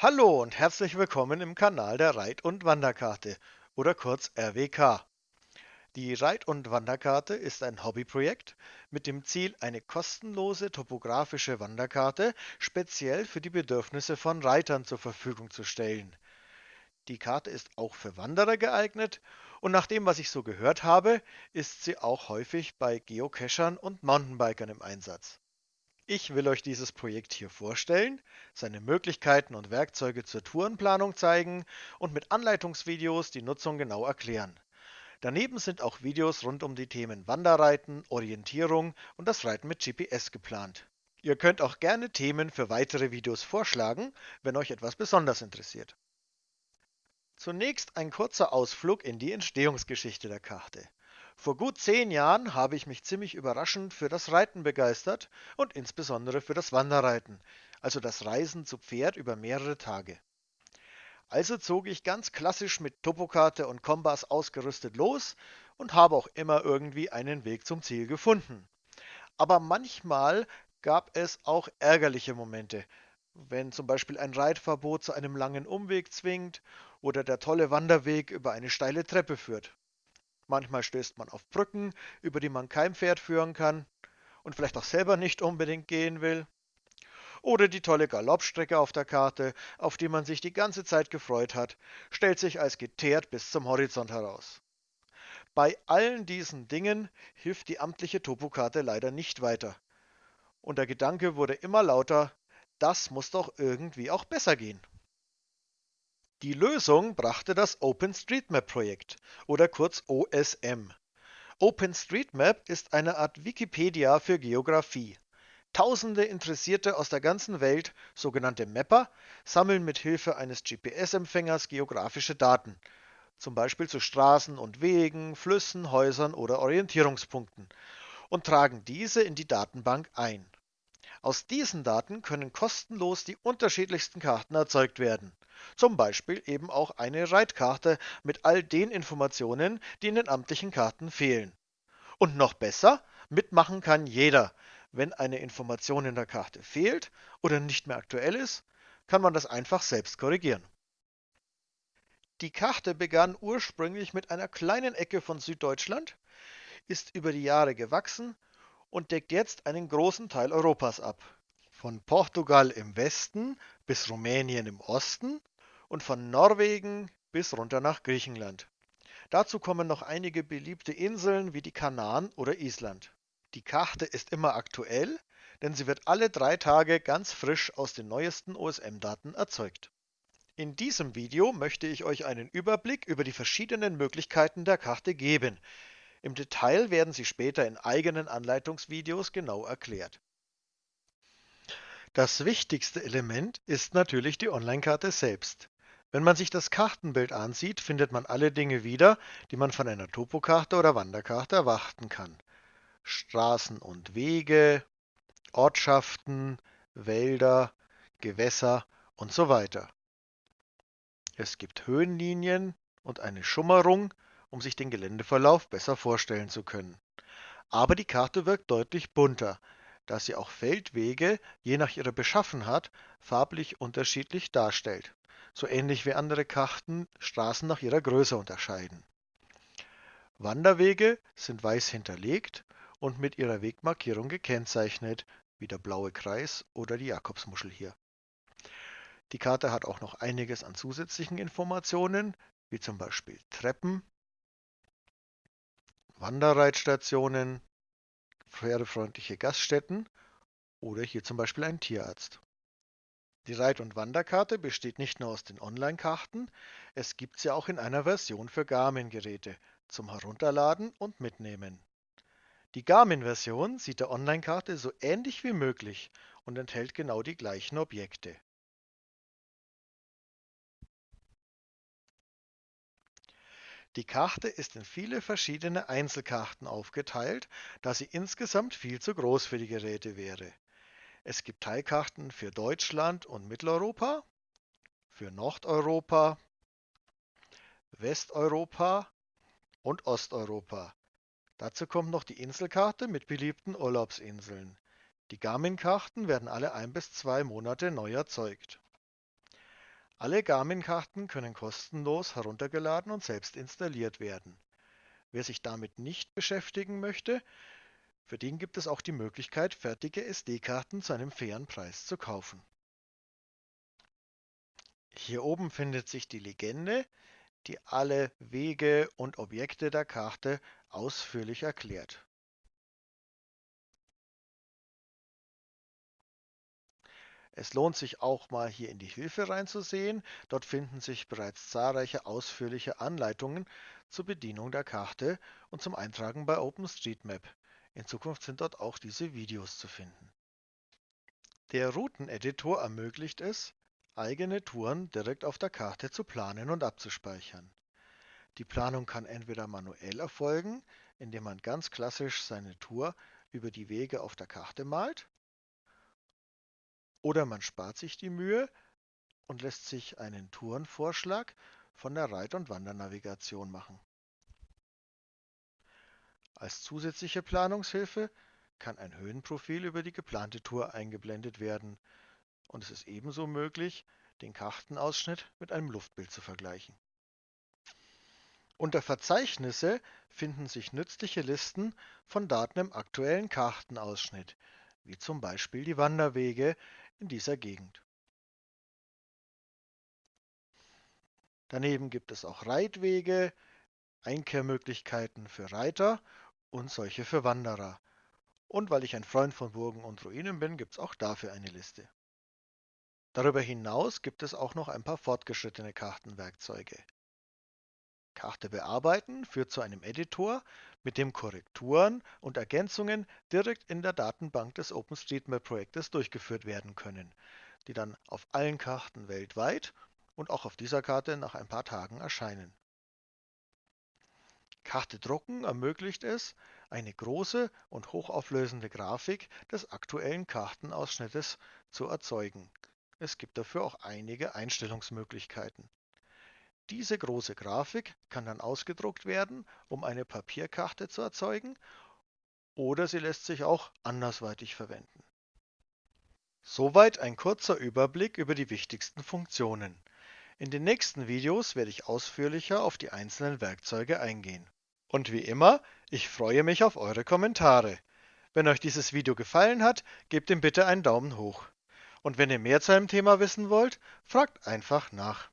Hallo und herzlich willkommen im Kanal der Reit- und Wanderkarte oder kurz RWK. Die Reit- und Wanderkarte ist ein Hobbyprojekt mit dem Ziel, eine kostenlose topografische Wanderkarte speziell für die Bedürfnisse von Reitern zur Verfügung zu stellen. Die Karte ist auch für Wanderer geeignet und nach dem, was ich so gehört habe, ist sie auch häufig bei Geocachern und Mountainbikern im Einsatz. Ich will euch dieses Projekt hier vorstellen, seine Möglichkeiten und Werkzeuge zur Tourenplanung zeigen und mit Anleitungsvideos die Nutzung genau erklären. Daneben sind auch Videos rund um die Themen Wanderreiten, Orientierung und das Reiten mit GPS geplant. Ihr könnt auch gerne Themen für weitere Videos vorschlagen, wenn euch etwas besonders interessiert. Zunächst ein kurzer Ausflug in die Entstehungsgeschichte der Karte. Vor gut zehn Jahren habe ich mich ziemlich überraschend für das Reiten begeistert und insbesondere für das Wanderreiten, also das Reisen zu Pferd über mehrere Tage. Also zog ich ganz klassisch mit Topokarte und Kompass ausgerüstet los und habe auch immer irgendwie einen Weg zum Ziel gefunden. Aber manchmal gab es auch ärgerliche Momente, wenn zum Beispiel ein Reitverbot zu einem langen Umweg zwingt oder der tolle Wanderweg über eine steile Treppe führt. Manchmal stößt man auf Brücken, über die man kein Pferd führen kann und vielleicht auch selber nicht unbedingt gehen will. Oder die tolle Galoppstrecke auf der Karte, auf die man sich die ganze Zeit gefreut hat, stellt sich als geteert bis zum Horizont heraus. Bei allen diesen Dingen hilft die amtliche Topokarte leider nicht weiter. Und der Gedanke wurde immer lauter, das muss doch irgendwie auch besser gehen. Die Lösung brachte das OpenStreetMap-Projekt oder kurz OSM. OpenStreetMap ist eine Art Wikipedia für Geografie. Tausende Interessierte aus der ganzen Welt, sogenannte Mapper, sammeln mit Hilfe eines GPS-Empfängers geografische Daten, zum Beispiel zu Straßen und Wegen, Flüssen, Häusern oder Orientierungspunkten, und tragen diese in die Datenbank ein. Aus diesen Daten können kostenlos die unterschiedlichsten Karten erzeugt werden. Zum Beispiel eben auch eine Reitkarte mit all den Informationen, die in den amtlichen Karten fehlen. Und noch besser, mitmachen kann jeder. Wenn eine Information in der Karte fehlt oder nicht mehr aktuell ist, kann man das einfach selbst korrigieren. Die Karte begann ursprünglich mit einer kleinen Ecke von Süddeutschland, ist über die Jahre gewachsen und deckt jetzt einen großen Teil Europas ab. Von Portugal im Westen bis Rumänien im Osten und von Norwegen bis runter nach Griechenland. Dazu kommen noch einige beliebte Inseln wie die Kanaren oder Island. Die Karte ist immer aktuell, denn sie wird alle drei Tage ganz frisch aus den neuesten OSM-Daten erzeugt. In diesem Video möchte ich euch einen Überblick über die verschiedenen Möglichkeiten der Karte geben. Im Detail werden sie später in eigenen Anleitungsvideos genau erklärt. Das wichtigste Element ist natürlich die Online-Karte selbst. Wenn man sich das Kartenbild ansieht, findet man alle Dinge wieder, die man von einer Topokarte oder Wanderkarte erwarten kann. Straßen und Wege, Ortschaften, Wälder, Gewässer und so weiter. Es gibt Höhenlinien und eine Schummerung, um sich den Geländeverlauf besser vorstellen zu können. Aber die Karte wirkt deutlich bunter, da sie auch Feldwege je nach ihrer Beschaffenheit farblich unterschiedlich darstellt so ähnlich wie andere Karten Straßen nach ihrer Größe unterscheiden. Wanderwege sind weiß hinterlegt und mit ihrer Wegmarkierung gekennzeichnet, wie der blaue Kreis oder die Jakobsmuschel hier. Die Karte hat auch noch einiges an zusätzlichen Informationen, wie zum Beispiel Treppen, Wanderreitstationen, pferdefreundliche Gaststätten oder hier zum Beispiel ein Tierarzt. Die Reit- und Wanderkarte besteht nicht nur aus den Online-Karten, es gibt sie auch in einer Version für Garmin-Geräte zum Herunterladen und Mitnehmen. Die Garmin-Version sieht der Online-Karte so ähnlich wie möglich und enthält genau die gleichen Objekte. Die Karte ist in viele verschiedene Einzelkarten aufgeteilt, da sie insgesamt viel zu groß für die Geräte wäre. Es gibt Teilkarten für Deutschland und Mitteleuropa, für Nordeuropa, Westeuropa und Osteuropa. Dazu kommt noch die Inselkarte mit beliebten Urlaubsinseln. Die Garmin-Karten werden alle ein bis zwei Monate neu erzeugt. Alle Garmin-Karten können kostenlos heruntergeladen und selbst installiert werden. Wer sich damit nicht beschäftigen möchte, für den gibt es auch die Möglichkeit, fertige SD-Karten zu einem fairen Preis zu kaufen. Hier oben findet sich die Legende, die alle Wege und Objekte der Karte ausführlich erklärt. Es lohnt sich auch mal hier in die Hilfe reinzusehen. Dort finden sich bereits zahlreiche ausführliche Anleitungen zur Bedienung der Karte und zum Eintragen bei OpenStreetMap. In Zukunft sind dort auch diese Videos zu finden. Der Routeneditor ermöglicht es, eigene Touren direkt auf der Karte zu planen und abzuspeichern. Die Planung kann entweder manuell erfolgen, indem man ganz klassisch seine Tour über die Wege auf der Karte malt, oder man spart sich die Mühe und lässt sich einen Tourenvorschlag von der Reit- und Wandernavigation machen. Als zusätzliche Planungshilfe kann ein Höhenprofil über die geplante Tour eingeblendet werden und es ist ebenso möglich, den Kartenausschnitt mit einem Luftbild zu vergleichen. Unter Verzeichnisse finden sich nützliche Listen von Daten im aktuellen Kartenausschnitt, wie zum Beispiel die Wanderwege in dieser Gegend. Daneben gibt es auch Reitwege, Einkehrmöglichkeiten für Reiter und solche für Wanderer. Und weil ich ein Freund von Burgen und Ruinen bin, gibt es auch dafür eine Liste. Darüber hinaus gibt es auch noch ein paar fortgeschrittene Kartenwerkzeuge. Karte bearbeiten führt zu einem Editor, mit dem Korrekturen und Ergänzungen direkt in der Datenbank des OpenStreetMap-Projektes durchgeführt werden können, die dann auf allen Karten weltweit und auch auf dieser Karte nach ein paar Tagen erscheinen. Karte drucken ermöglicht es, eine große und hochauflösende Grafik des aktuellen Kartenausschnittes zu erzeugen. Es gibt dafür auch einige Einstellungsmöglichkeiten. Diese große Grafik kann dann ausgedruckt werden, um eine Papierkarte zu erzeugen, oder sie lässt sich auch andersweitig verwenden. Soweit ein kurzer Überblick über die wichtigsten Funktionen. In den nächsten Videos werde ich ausführlicher auf die einzelnen Werkzeuge eingehen. Und wie immer, ich freue mich auf eure Kommentare. Wenn euch dieses Video gefallen hat, gebt ihm bitte einen Daumen hoch. Und wenn ihr mehr zu einem Thema wissen wollt, fragt einfach nach.